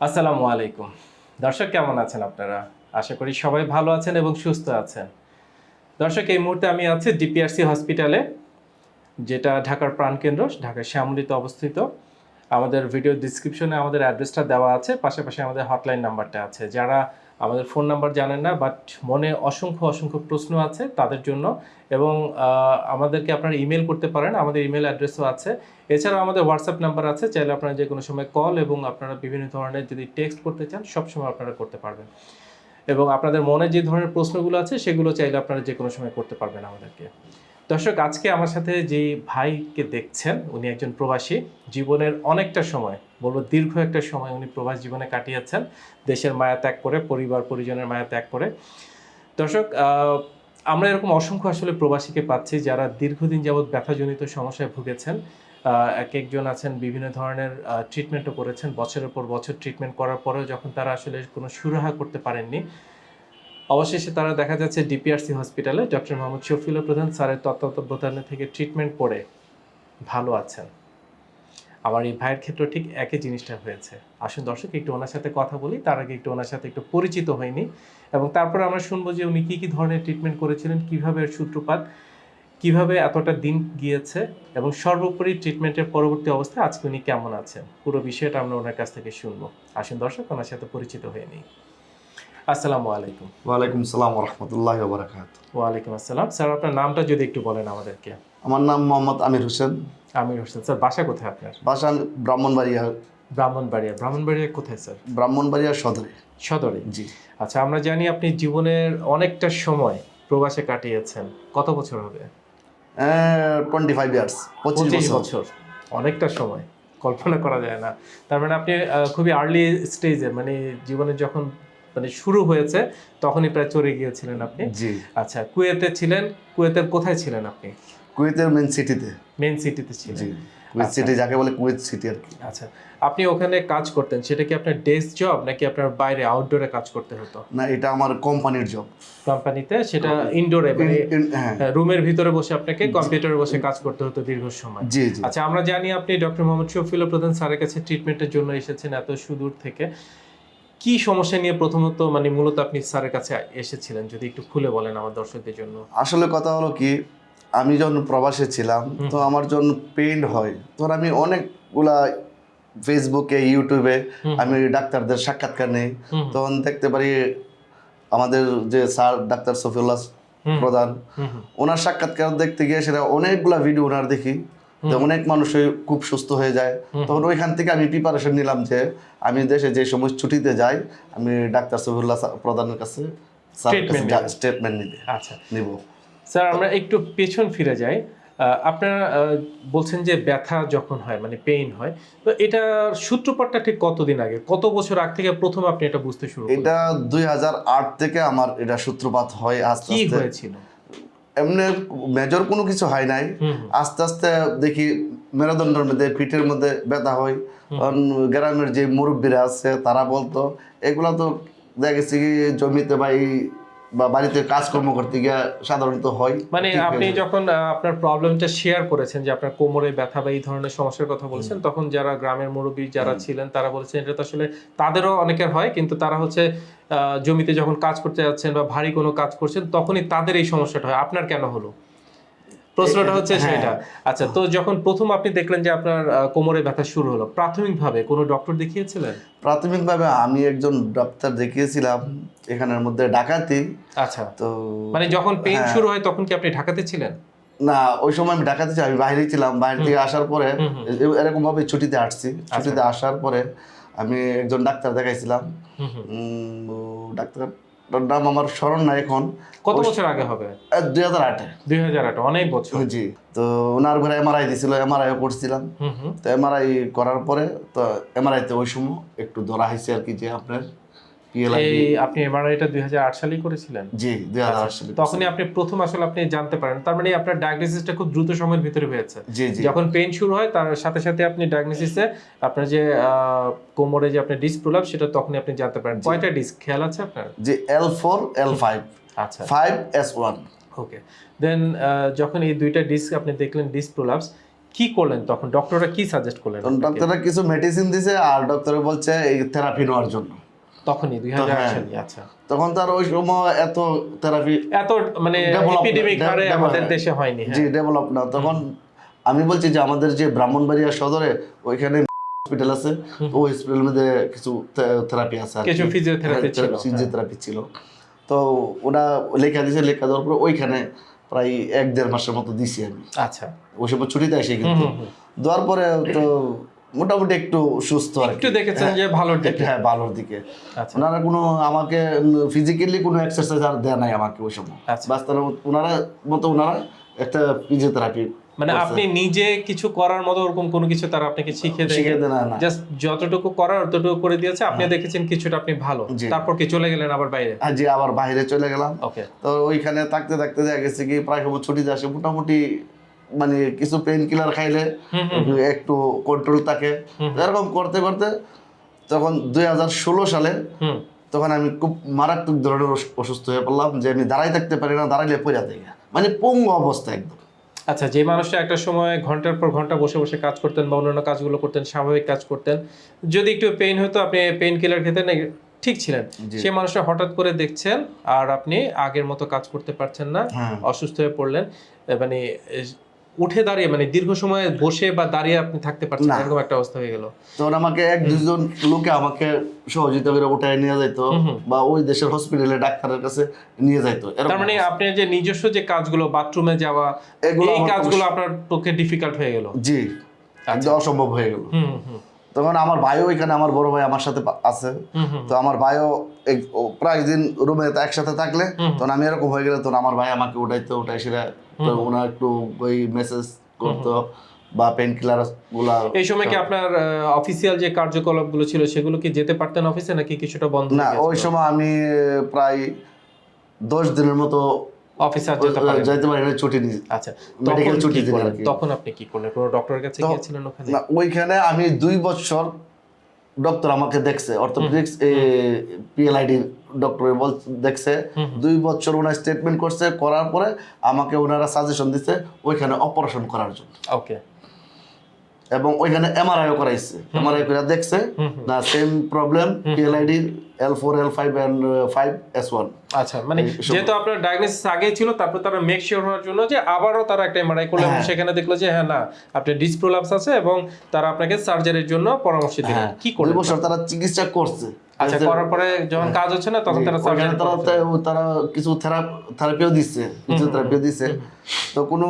আসসালামু আলাইকুম। দর্শক, কেমন আছেন আপনারা? আশা করি সবাই ভালো আছেন এবং সুস্থ আছেন। দর্শক, এই মুহূর্তে আমি আছি ডিপিআরসি হসপিটালে, যেটা ঢাকার প্রাণকেন্দ্র ঢাকার শ্যামলিতে অবস্থিত। আমাদের ভিডিও ডিসক্রিপশনে আমাদের অ্যাড্রেসটা দেওয়া আছে, পাশাপাশি আমাদের হটলাইন নাম্বারটা আছে। যারা আমাদের ফোন নাম্বার জানেন না বাট মনে অসংখ্য অসংখ্য প্রশ্ন আছে তাদের জন্য এবং আমাদেরকে আপনারা ইমেল করতে পারেন, আমাদের ইমেল অ্যাড্রেসও আছে। এছাড়াও আমাদের হোয়াটসঅ্যাপ নাম্বার আছে, চাইলে আপনারা যে কোনো সময় কল এবং আপনারা বিভিন্ন ধরনের যদি টেক্সট করতে চান সবসময় আপনারা করতে পারবেন। এবং আপনাদের মনে যে ধরনের প্রশ্নগুলো আছে, সেগুলো চাইলে আপনারা যে কোনো সময় করতে পারবেন আমাদেরকে। দর্শক, আজকে আমার সাথে যে ভাইকে দেখছেন, উনি একজন প্রবাসী। জীবনের অনেকটা সময়, বলব দীর্ঘ একটা সময় উনি প্রবাস জীবনে কাটিয়েছেন। দেশের মায়া ত্যাগ করে, পরিবার, পরিজনের মায়া ত্যাগ করে। দর্শক আমরা এরকম অসংখ্য আসলে প্রবাসীকে পাচ্ছি যারা দীর্ঘদিন যাবৎ ব্যথাজনিত সমস্যায় ভুগেছেন। এক একজন আছেন, বিভিন্ন ধরনের ট্রিটমেন্টও করেছেন। বছরের পর বছর ট্রিটমেন্ট করার পরেও যখন তারা আসলে কোনো সুরাহা করতে পারেননি অবশেষে তারা দেখা যাচ্ছে ডিপিআরসি হসপিটালে ডক্টর মোহাম্মদ শফিউল প্রধান স্যারের তত্ত্বাবধানে থেকে ট্রিটমেন্ট করে ভালো আছেন। আমার এই ভাইয়ের ক্ষেত্রে ঠিক একই জিনিসটা হয়েছে। আসুন দর্শক, একটু ওনার সাথে কথা বলি, তার আগে একটু ওনার সাথে একটু পরিচিত হয়নি এবং তারপরে আমরা শুনব যে উনি কী কী ধরনের ট্রিটমেন্ট করেছিলেন, কীভাবে এর সূত্রপাত, কীভাবে এতটা দিন গিয়েছে এবং সর্বোপরি ট্রিটমেন্টের পরবর্তী অবস্থায় আজকে উনি কেমন আছেন। পুরো বিষয়টা আমরা ওনার কাছ থেকে শুনব। আসুন দর্শক, ওনার সাথে পরিচিত হয়ে নিই। আসসালামু আলাইকুম। ওয়ালাইকুম সালাম রহমতুল্লাহ বারাকাত ওয়ালাইকুম আসসালাম। স্যার আপনার নামটা যদি একটু বলেন আমাদেরকে। আমার নাম মোহাম্মদ আমির হোসেন। আমির হোসেন। স্যার বাসা কোথায় আপনার? বাসা ব্রাহ্মণবাড়িয়া। ব্রাহ্মণবাড়িয়া। ব্রাহ্মণবাড়িয়া কোথায় স্যার? ব্রাহ্মণবাড়িয়া সদরে। সদরে? জি। আচ্ছা আমরা জানি আপনি জীবনের অনেকটা সময় প্রবাসে কাটিয়েছেন। কত বছর হবে? টোয়েন্টি ফাইভ ইয়ার্স পঁচিশ বছর। অনেকটা সময়। কল্পনা করা যায় না। তার মানে আপনি খুবই আর্লি স্টেজে মানে জীবনে যখন মানে শুরু হয়েছে তখনই প্রায় চলে গিয়েছিলেন আপনি। জি। আচ্ছা কুয়েতে ছিলেন কুয়েতের কোথায় ছিলেন আপনি? কুয়েতের মেন সিটিতে মেন সিটিতে ছিলেন। জি কুয়েত আচ্ছা। সিটি যাকে বলে কুয়েত সিটি আর কি। আচ্ছা আপনি ওখানে কাজ করতেন সেটা কি আপনার ডেস্ক জব নাকি আপনার বাইরে আউটডোরে কাজ করতে হতো? না এটা আমার কোম্পানির জব কোম্পানিতে সেটা ইনডোরে মানে হ্যাঁ। রুমের ভিতরে বসে আপনাকে কম্পিউটারে বসে কাজ করতে হতো দীর্ঘ সময়। জি জি। আচ্ছা আমরা জানি আপনি ডক্টর মোহাম্মদ শফিউল প্রধান স্যারের কাছে ট্রিটমেন্টের জন্য এসেছেন এত সুদূর থেকে। কি সমস্যা নিয়ে প্রথমত মানে মূলত আপনি স্যারের কাছে এসেছিলেন? যদি একটু খুলে বলেন আমার দর্শকদের জন্য। আসলে কথা হলো কি আমি যখন প্রবাসে ছিলাম তো আমার জন্য পেইন হয় তখন আমি অনেকগুলা ফেসবুকে ইউটিউবে আমি ডাক্তারদের সাক্ষাৎকার নেই। তখন দেখতে পারি আমাদের যে স্যার ডাক্তার সফিউল্লাহ প্রধান ওনার সাক্ষাৎকার দেখতে গিয়ে সেটা অনেকগুলা ভিডিও ওনার দেখি। তো অনেক মানুষই খুব সুস্থ হয়ে যায় তখন ওইখান থেকে আমি প্রিপারেশন নিলাম যে আমি দেশে যে সময় ছুটিতে যাই আমি ডাক্তার সফিউল্লাহ প্রধানের কাছে স্টেটমেন্ট নিবে। আচ্ছা। নিব। স্যার আমরা একটু পেছন ফিরে যাই। আপনারা বলছেন যে ব্যথা যখন হয় মানে পেইন হয় তো এটা সূত্রপাতটা ঠিক কতদিন আগে? কত বছর আগ থেকে প্রথম আপনি এটা বুঝতে শুরু এটা দুই হাজার আট থেকে আমার এটা সূত্রপাত হয় আস্তে কি আস্তে। হয়েছিল? এমনি মেজর কোনো কিছু হয় নাই। আস্তে আস্তে দেখি মেরুদণ্ডের মধ্যে পিঠের মধ্যে ব্যথা হয়। গ্রামের যে মুরব্বীরা আছে তারা বলতো এগুলা তো দেখেছি জমিতে বা এই বা বাড়িতে কাজকর্ম করতে গিয়ে সাধারণত হয়। মানে আপনি যখন আপনার প্রবলেমটা শেয়ার করেছেন যে আপনার কোমরে ব্যথা বা এই ধরনের সমস্যার কথা বলছেন তখন যারা গ্রামের মুরব্বী যারা ছিলেন তারা বলছেন এটা তো আসলে তাদেরও অনেকের হয় কিন্তু তারা হচ্ছে আহ, জমিতে যখন কাজ করতে যাচ্ছেন বা ভারী কোনো কাজ করছেন তখনই তাদের এই সমস্যাটা হয়। আপনার কেন হলো? প্রশ্নটা হচ্ছে হ্যাঁ। সেটা আচ্ছা তো যখন প্রথম আপনি দেখলেন যে আপনার কোমরে ব্যথা শুরু হলো প্রাথমিকভাবে কোনো ডক্টর দেখিয়েছিলেন? প্রাথমিকভাবে আমি একজন ডাক্তার দেখিয়েছিলাম এখানের মধ্যে ডাকাতি। আচ্ছা। তো মানে যখন পেইন হ্যাঁ। শুরু হয় তখন কি আপনি ঢাকাতে ছিলেন? না ওই সময় আমি ডাকাতি ছিলাম আমি বাইরে ছিলাম। বাইরে থেকে আসার পরে। এরকম ভাবে ছুটিতে আসছি। ছুটিতে আসার পরে আমি একজন ডাক্তার দেখাইছিলাম। হুম, নাম আমার স্মরণ নাই এখন। কত বছর আগে হবে? দুই হাজার আটে। দুই হাজার আট অনেক বছর। জি তো ওনার ঘরে এমআরআই দিছিল এমআরআই করছিলাম। তো এমআরআই করার পরে তো এমআরআইতে ওই সময় একটু ধরা হয়েছে আর কি যে আপনার এই আপনি এমআরআইটা দুই হাজার আট সালেই করেছিলেন। জি দুই হাজার আট সালে তখনই আপনি প্রথম আসলে আপনি জানতে পারেন। তার মানে আপনার ডায়াগনোসিসটা খুব দ্রুত সময়ের ভিতরে হয়েছে। যখন পেইন শুরু হয় তার সাথে সাথে আপনি ডায়াগনোসিসে আপনার যে কোমরে যে আপনার ডিস্ক প্রলাপ সেটা তখনই আপনি জানতে পারেন। কয়টা ডিস্ক খেয়াল আছে আপনার? যে এল ফোর এল ফাইভ আচ্ছা। Five S one okay then যখন এই দুইটা ডিস্ক আপনি দেখলেন ডিস্ক প্রলাপস কি করলেন তখন? ডক্টররা কি সাজেস্ট করলেন? ডাক্তাররা কিছু মেডিসিন দিছে আর ডক্টরে বলছে এই থেরাপি নেওয়ার জন্য। তখনই দুই হাজার হ্যাঁ। সালে আচ্ছা। তখন তার ওই সময় এত থেরাপি এত মানে এপিডেমিক হারে আমাদের দেশে হয়নি হ্যাঁ। জি ডেভেলপ না। তখন আমি বলছি যে আমাদের যে ব্রাহ্মণবাড়িয়া সদরে ওইখানে হসপিটাল আছে। ওই হসপিটালের মধ্যে কিছু থেরাপি আছে কিছু physiotherapy হ্যাঁ, ছিল, ছিল। তো ওরা লেখা দিয়েছে লেখা দেওয়ার পর ওইখানে প্রায় এক দেড় মাসের মতো দিছি আমি। আচ্ছা। ওই সময় ছুটিতে আসি কিন্তু। দেওয়ার পরে তো মোটামুটি একটু সুস্থ আর একটু দেখেছেন যে ভালোর দিকে? হ্যাঁ ভালোর দিকে। আচ্ছা। ওনারা কোনো আমাকে ফিজিক্যালি কোনো এক্সারসাইজ আর দেয় নাই আমাকে ওই সময়। আচ্ছা। বাস তারা ওনারা মতো ওনারা একটা ফিজিওথেরাপি মানে আপনি নিজে কিছু করার মতো ওরকম কোনো কিছু তারা আপনাকে শিখিয়ে শিখে দেয় না না। জাস্ট যতটুকু করার ততটুকু করে দিয়েছে আপনি দেখেছেন কিছুটা আপনি ভালো। তারপর কি চলে গেলেন আবার বাইরে? আর যে আবার বাইরে চলে গেলাম। ওকে তো ওইখানে থাকতে থাকতে দেখা গেছে কি প্রায় সময় ছুটিতে আসে মোটামুটি মানে কিছু পেইন কিলার খাইলে একটু কন্ট্রোল থাকে। এরকম করতে করতে তখন দুই হাজার ষোলো সালে তখন আমি খুব মারাত্মক ধরনের অসুস্থ হয়ে পড়লাম যে আমি দাঁড়াই থাকতে পারি না দাঁড়াইলে পড়া থেকে মানে পঙ্গু অবস্থা একদম। আচ্ছা যে মানুষটা একটা সময় ঘণ্টার পর ঘণ্টা বসে বসে কাজ করতেন বা অন্যান্য কাজগুলো করতেন স্বাভাবিক কাজ করতেন যদি একটু পেইন হতো আপনি পেইন কিলার খেতেন ঠিক ছিলেন। সে মানুষটা হঠাৎ করে দেখছেন আর আপনি আগের মতো কাজ করতে পারছেন না হ্যাঁ। অসুস্থ হয়ে পড়লেন মানে উঠে দাঁড়িয়ে মানে দীর্ঘ সময় বসে বা দাঁড়িয়ে আপনি থাকতে পারছেন। এরকম একটা অবস্থা হয়ে গেল। তখন আমাকে এক দুজন লোকে আমাকে সহযোগিতা করে উঠায় নিয়ে যাইতো। বা ওই দেশের হসপিটালে ডাক্তারের কাছে নিয়ে যাইতো তার মানে আপনি যে নিজস্ব যে কাজগুলো বাথরুমে যাওয়া এই কাজগুলো আপনার পক্ষে ডিফিকাল্ট হয়ে গেল। জি একদম অসম্ভব হয়ে গেল। হুম হুম। তখন আমার ভাইও এখানে আমার বড় ভাই আমার সাথে আছে। তো আমার ভাইও প্রায় দিন রুমে একসাথে থাকলে তখন আমি এরকম হয়ে গেলে তখন আমার ভাই আমাকে উঠাইতো উঠাই সেটা তো ওনার একটু ওই মেসেজ করতো বা পেন কিলারগুলা এই সময় কি আপনার অফিসিয়াল যে কার্যকলাপগুলো ছিল সেগুলো কি যেতে পারতেন অফিসে নাকি কিছুটা বন্ধ না ওই সময় আমি প্রায় দশ দিনের মতো অফিসে আর যেতে পারেন। যেতে পারেন ছুটি নিয়ে। আচ্ছা মেডিকেল ছুটি দিলেন। তখন আপনি কি করলেন? কোনো ডক্টরের কাছে গিয়েছিলেন ওখানে? না ওইখানে আমি দুই বছর ডক্টর আমাকে দেখছে অর্থোপেডিক্স পিএলআইডি ডক্টর বল দেখছে। দুই বছর ওনার স্টেটমেন্ট করছে করার পরে আমাকে ওনারা সাজেশন দিচ্ছে ওইখানে অপারেশন করার জন্য। ওকে এবং ওইখানে এমআরআইও করাইছে। এমআরআই করে দেখছে। না same problem PLID L four L five and five S one আচ্ছা মানে যেহেতু আপনার ডায়াগনোসিস আগেই ছিল তারপর তারা মেক শিওর হওয়ার জন্য যে আবারও তারা একটা এমআরআই করল হ্যাঁ। সেখানে দেখল যে হ্যাঁ না আপনার ডিসপ্রোলাপস আছে এবং তারা আপনাকে সার্জারির জন্য পরামর্শ দিলেন হ্যাঁ কি করলেন বছর তারা চিকিৎসা করছে। আচ্ছা করার পরে যখন কাজ হচ্ছে না তখন তারা সার্জারি তারা তারা কিছু থেরাপিও দিচ্ছে ফিজিওথেরাপিও দিচ্ছে। তো কোনো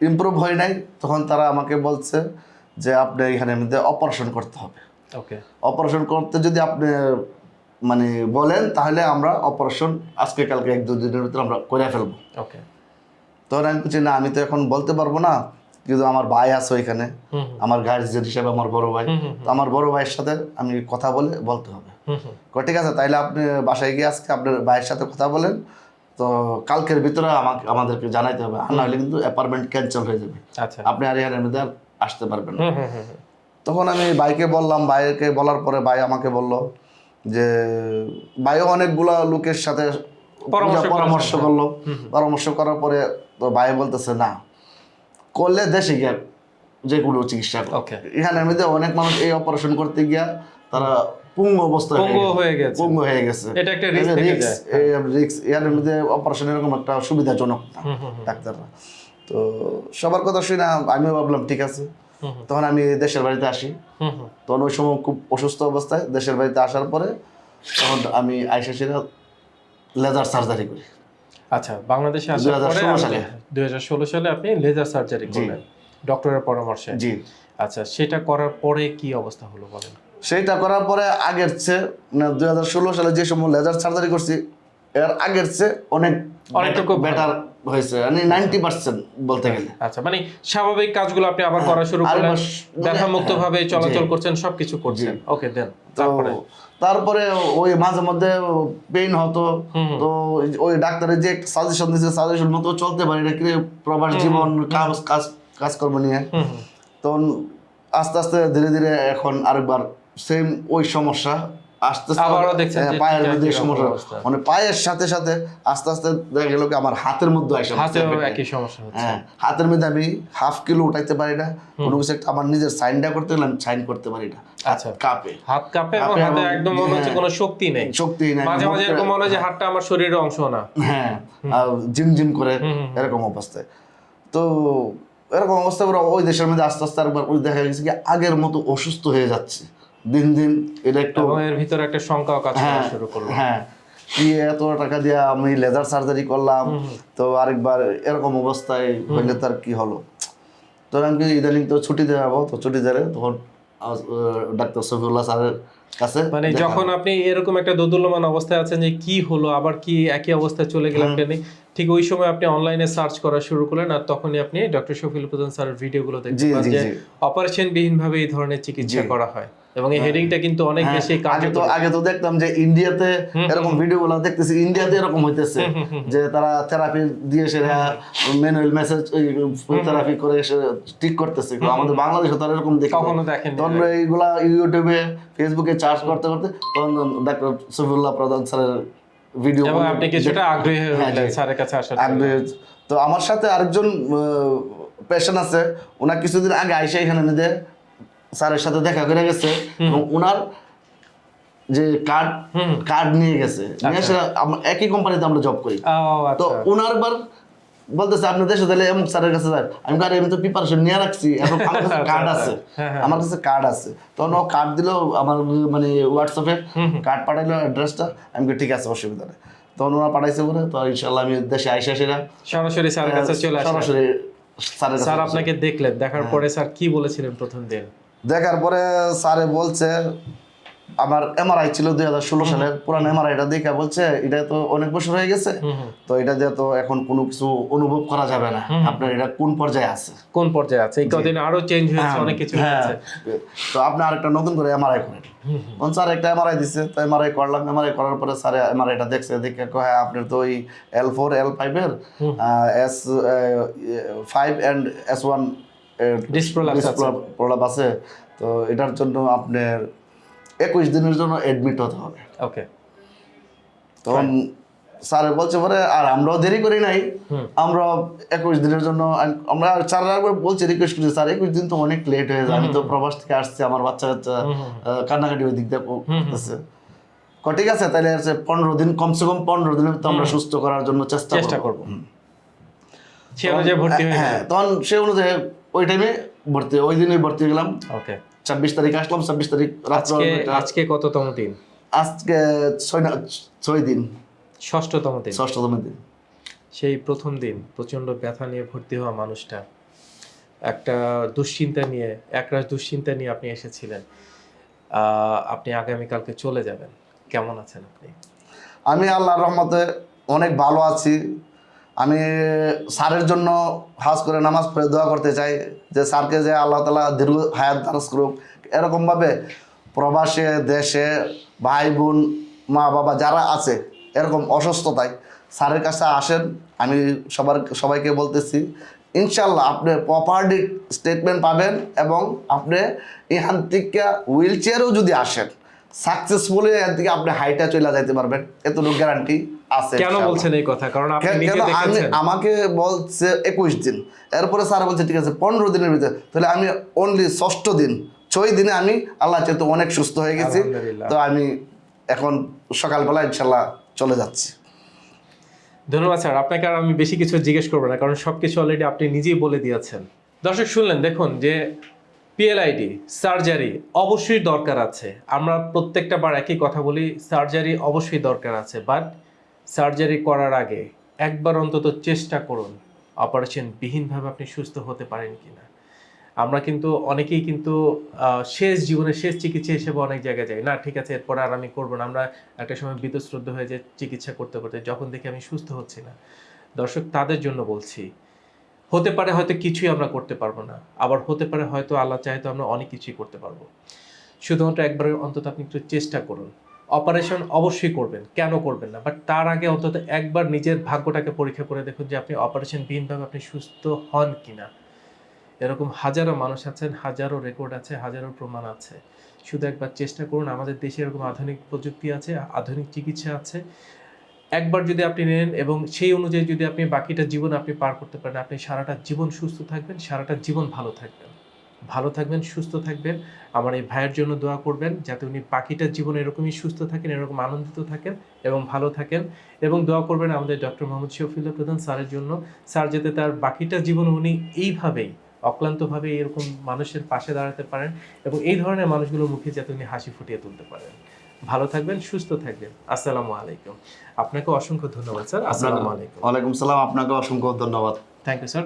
ইমপ্রুভ হয় নাই তখন তারা আমাকে বলছে যে আপনি এখানে মধ্যে অপারেশন করতে হবে। ওকে অপারেশন করতে যদি আপনি মানে বলেন তাহলে আমরা অপারেশন আজকে কালকে এক দুদিনের ভিতরে আমরা করে ফেলব। ওকে তখন আমি বলছি না আমি তো এখন বলতে পারব না কিন্তু আমার ভাই আছে ওইখানে। আমার গার্জিয়ান হিসেবে আমার বড় ভাই। তো আমার বড় ভাইয়ের সাথে আমি কথা বলে বলতে হবে। ঠিক আছে তাইলে আপনি বাসায় গিয়ে আজকে আপনার ভাইয়ের সাথে কথা বলেন তো কালকের ভিতরে আমাকে আমাদেরকে জানাইতে হবে। আর নাহলে কিন্তু অ্যাপার্টমেন্ট ক্যান্সেল হয়ে যাবে। আচ্ছা। আপনি আর এখানের মধ্যে আর আসতে পারবেন না। তখন আমি ভাইকে বললাম ভাইকে বলার পরে ভাই আমাকে বলল যে ভাইও অনেকগুলা লোকের সাথে পরামর্শ করল। পরামর্শ করার পরে তো ভাই বলতেছে না করলে দেশে গিয়া যে কোনো চিকিৎসা এখানের মধ্যে অনেক মানুষ এই অপারেশন করতে গিয়া তারা পুঙ্গ অবস্থা হয়ে পঙ্গু হয়ে গেছে। পঙ্গু হয়ে গেছে। এটা একটা যায়। রিক্স এর মধ্যে অপারেশন এরকম একটা সুবিধাজনক না ডাক্তাররা। তো সবার কথা শুনে আমিও ভাবলাম ঠিক আছে। তখন আমি দেশের বাড়িতে আসি। তখন ওই সময় খুব অসুস্থ অবস্থায় দেশের বাড়িতে আসার পরে তখন আমি আইসা সেরা লেজার সার্জারি করি। আচ্ছা বাংলাদেশে আসার পরে 2016 সালে। দুই হাজার ষোলো সালে আপনি লেজার সার্জারি। করলেন ডক্টরের পরামর্শে। জি। আচ্ছা সেটা করার পরে কি অবস্থা হলো বলেন? সেইটা করার পরে আগের চেয়ে মানে দুই হাজার ষোলো সালে যে সময় লেজার সার্জারি করছি এর আগের চেয়ে অনেক অনেকটুকু বেটার হয়েছে। মানে নাইনটি পার্সেন্ট বলতে গেলে। আচ্ছা মানে স্বাভাবিক কাজগুলো আপনি আবার করা শুরু করলেন ব্যথা মুক্ত ভাবে হ্যাঁ, চলাচল করছেন সবকিছু করছেন। ওকে দেন তারপরে? তারপরে ওই মাঝে মধ্যে পেইন হতো। তো ওই ডাক্তারের যে সাজেশন দিয়েছে সাজেশন মতো চলতে পারি না কি প্রবাস জীবন কাজ কাজ কাজকর্ম নিয়ে। তখন আস্তে আস্তে ধীরে ধীরে এখন আরেকবার সেম ওই সমস্যা আস্তে আস্তে হ্যাঁ, পায়ের মধ্যে সমস্যা। মানে পায়ের সাথে সাথে আস্তে আস্তে দেখা গেল আমার হাতের মধ্যে একই সমস্যা হ্যাঁ হাতের মধ্যে আমি হাফ কিলো উঠাইতে পারি না। কোনো কিছু একটা আমার নিজের সাইনটা করতে গেলে আমি সাইন করতে পারি না। আচ্ছা। কাপে। হাত কাঁপে এবং হাতে একদম মনে হচ্ছে হ্যাঁ। কোনো শক্তি নেই। শক্তি নাই মাঝে মাঝে এরকম মনে হয় যে হাতটা আমার শরীরের অংশ না। হ্যাঁ আর জিম জিম করে। এরকম অবস্থায়। তো এরকম অবস্থা করে ওই দেশের মধ্যে আস্তে আস্তে একবার দেখা গেছে কি আগের মতো অসুস্থ হয়ে যাচ্ছে। দিন দিন এটা একটু এর ভিতরে একটা শঙ্কাও কাজ করা হ্যাঁ শুরু করল। হ্যাঁ কি এত টাকা দিয়ে আমি লেজার সার্জারি করলাম তো আরেকবার এরকম অবস্থায় হইলে তার কি হলো? তো আমি ইদানিং তো ছুটিতে যাব তো ছুটি তখন ডাক্তার সফিউল্লাহ স্যারের কাছে মানে যখন আপনি এরকম একটা দোদুল্যমান অবস্থায় আছেন যে কি হলো আবার কি একই অবস্থায় চলে গেলাম কেন? ঠিক ওই সময় আপনি অনলাইনে সার্চ করা শুরু করলেন আর তখনই আপনি ডক্টর শফিল প্রধান স্যারের ভিডিওগুলো দেখতে যে। অপারেশন বিহীন ভাবে এই ধরনের চিকিৎসা করা হয়। এবং এই হেডিংটা কিন্তু অনেক হ্যাঁ, বেশি আগে তো আগে তো দেখতাম যে ইন্ডিয়াতে এরকম ভিডিও গুলো দেখতেছি ইন্ডিয়াতে এরকম হইতেছে। যে তারা থেরাপি দিয়ে সেটা ম্যানুয়াল মেসেজ থেরাপি করে ঠিক করতেছে। আমাদের বাংলাদেশে তো আর এরকম দেখি কখনো দেখেন তখন এইগুলা ইউটিউবে ফেসবুকে চার্জ করতে করতে তখন ডাক্তার সফিউল্লাহ প্রধান স্যারের ভিডিও এবং আপনি কিছুটা আগ্রহী হয়ে হ্যাঁ। স্যারের কাছে আসার তো আমার সাথে আরেকজন পেশেন্ট আছে ওনার কিছুদিন আগে আইসা এখানে মেয়েদের স্যারের সাথে দেখা করে গেছে এবং ওনার যে কার্ড কার্ড নিয়ে গেছে। নিয়ে এসে আমরা একই কোম্পানিতে আমরা জব করি। তো আচ্ছা। ওনার বার বলতেছে আপনি দেশে তাহলে এমন স্যারের কাছে যান। আমি কার আমি তো প্রিপারেশন নিয়ে রাখছি। এখন আমার কাছে কার্ড আছে। হ্যাঁ, হ্যাঁ। আমার কাছে কার্ড আছে। তখন ও কার্ড দিল আমার মানে হোয়াটসঅ্যাপে কার্ড পাঠাইলো অ্যাড্রেসটা আমি ঠিক আছে অসুবিধা নেই। তখন ওরা পাঠাইছে বলে তো ইনশাল্লাহ আমি দেশে আইসা সেরা সরাসরি স্যারের কাছে চলে সরাসরি স্যার আপনাকে দেখলেন। দেখার পরে স্যার কি বলেছিলেন প্রথম দিন? দেখার পরে স্যারে বলছে আমার এমআরআই ছিল দুই হাজার ষোলো সালের পুরান এমআরআইটা দেখে বলছে এটা তো অনেক বছর হয়ে গেছে। তো এটা দিয়ে তো এখন কোনো কিছু অনুভব করা যাবে না। আপনার এটা কোন পর্যায়ে আছে? কোন পর্যায়ে আছে? কদিন আরও চেঞ্জ হয়েছে হ্যাঁ, অনেক কিছু হ্যাঁ। হয়েছে। তো আপনি আরেকটা নতুন করে এমআরআই করেন। তখন স্যার একটা এমআরআই দিচ্ছে তো এমআরআই করলাম। এমআরআই করার পরে স্যার এমআরআইটা দেখছে দেখে কয় হ্যাঁ আপনার তো ওই এল ফোর এল ফাইভের S five and S one. প্রলাপ আছে। তো এটার জন্য আপনার একুশ দিনের জন্য এডমিট হতে হবে। ওকে তখন স্যার বলছে পরে আর আমরাও দেরি করি নাই। আমরা একুশ দিনের জন্য আমরা একবার বলছি রিকোয়েস্ট করছি স্যার একুশ দিন তো অনেক লেট হয়ে যায়। আমি তো প্রবাস থেকে আসছি আমার বাচ্চা কাচ্চা কান্নাকাটি ওই দিক দিয়ে করতেছে ঠিক আছে তাহলে আছে পনেরো দিন কমসে কম পনেরো দিনের তো আমরা সুস্থ করার জন্য চেষ্টা করব। হ্যাঁ তখন সে অনুযায়ী ওই টাইমে ভর্তি ওই দিনে ভর্তি হয়ে গেলাম ওকে ছাব্বিশ তারিখ আসলাম ছাব্বিশ তারিখ রাত্র আজকে কততম দিন? আজকে ছয় না ছয় দিন। ষষ্ঠতম দিন। ষষ্ঠতম দিন। সেই প্রথম দিন প্রচণ্ড ব্যথা নিয়ে ভর্তি হওয়া মানুষটা। একটা দুশ্চিন্তা নিয়ে একরাশ দুশ্চিন্তা নিয়ে আপনি এসেছিলেন। আহ, আপনি আগামীকালকে চলে যাবেন। কেমন আছেন আপনি? আমি আল্লাহর রহমতে অনেক ভালো আছি। আমি স্যারের জন্য হাজ করে নামাজ পড়ে দোয়া করতে চাই যে স্যারকে যে আল্লাহ তালা দীর্ঘ হায়াত দারাজ করুক। এরকমভাবে প্রবাসে, দেশে ভাই বোন, মা বাবা যারা আছে, এরকম অসুস্থতায় স্যারের কাছে আসেন, আমি সবার, সবাইকে বলতেছি ইনশাল্লাহ আপনি প্রপার্টি স্টেটমেন্ট পাবেন এবং আপনি এখান থেকে হুইল চেয়ারেও যদি আসেন। সাকসেসফুলি থেকে আপনি হাইটা চলে যাইতে পারবেন এতটুকু গ্যারান্টি আছে কেন বলছেন এই কথা? কারণ আপনি আমি আমাকে বলছে একুশ দিন এরপরে স্যার বলছে ঠিক আছে পনেরো দিনের ভিতরে তাহলে আমি অনলি ষষ্ঠ দিন ছয় দিনে আমি আল্লাহ চেয়ে অনেক সুস্থ হয়ে গেছি। তো আমি এখন সকালবেলা ইনশাল্লাহ চলে যাচ্ছি। ধন্যবাদ স্যার আপনাকে আর আমি বেশি কিছু জিজ্ঞেস করব না কারণ সব কিছু অলরেডি আপনি নিজেই বলে দিয়েছেন। দর্শক শুনলেন দেখুন যে পিএলআইডি সার্জারি অবশ্যই দরকার আছে। আমরা প্রত্যেকটা বার একই কথা বলি সার্জারি অবশ্যই দরকার আছে বাট সার্জারি করার আগে একবার অন্তত চেষ্টা করুন অপারেশন বিহীনভাবে আপনি সুস্থ হতে পারেন কিনা। আমরা কিন্তু অনেকেই কিন্তু শেষ জীবনে শেষ চিকিৎসা হিসেবে অনেক জায়গায় যাই। না, ঠিক আছে, এরপর আর আমি করব না, আমরা একটা সময় বিতশ্রদ্ধ হয়ে যায় চিকিৎসা করতে করতে, যখন দেখি আমি সুস্থ হচ্ছি না। দর্শক, তাদের জন্য বলছি হতে পারে হয়তো কিছুই আমরা করতে পারব না। আবার হতে পারে হয়তো আল্লাহ চাইতো আমরা অনেক কিছুই করতে পারব। শুধুমাত্র একবারের অন্তত আপনি একটু চেষ্টা করুন। অপারেশন অবশ্যই করবেন, কেন করবেন না? বাট তার আগে অন্তত একবার নিজের ভাগ্যটাকে পরীক্ষা করে দেখুন যে আপনি অপারেশন বিহীনভাবে আপনি সুস্থ হন কি না এরকম হাজারো মানুষ আছেন, হাজারো রেকর্ড আছে, হাজারো প্রমাণ আছে। শুধু একবার চেষ্টা করুন, আমাদের দেশে এরকম আধুনিক প্রযুক্তি আছে, আধুনিক চিকিৎসা আছে। একবার যদি আপনি নেন এবং সেই অনুযায়ী যদি আপনি বাকিটা জীবন আপনি পার করতে পারেন, আপনি সারাটা জীবন সুস্থ থাকবেন, সারাটা জীবন ভালো থাকবেন। ভালো থাকবেন, সুস্থ থাকবেন। আমার এই ভাইয়ের জন্য দোয়া করবেন যাতে উনি বাকিটা জীবন এরকমই সুস্থ থাকেন, এরকম আনন্দিত থাকেন এবং ভালো থাকেন। এবং দোয়া করবেন আমাদের ডক্টর মোহাম্মদ শফিউল্লাহ প্রধান স্যারের জন্য। স্যার যাতে তার বাকিটা জীবন উনি এইভাবেই অক্লান্তভাবে এরকম মানুষের পাশে দাঁড়াতে পারেন এবং এই ধরনের মানুষগুলোর মুখে যাতে উনি হাসি ফুটিয়ে তুলতে পারেন। ভালো থাকবেন সুস্থ থাকবেন। আসসালামু আলাইকুম। আপনাকে অসংখ্য ধন্যবাদ স্যার। আসসালামু আলাইকুম। ওয়ালাইকুম সালাম। আপনাকে অসংখ্য ধন্যবাদ। Thank you sir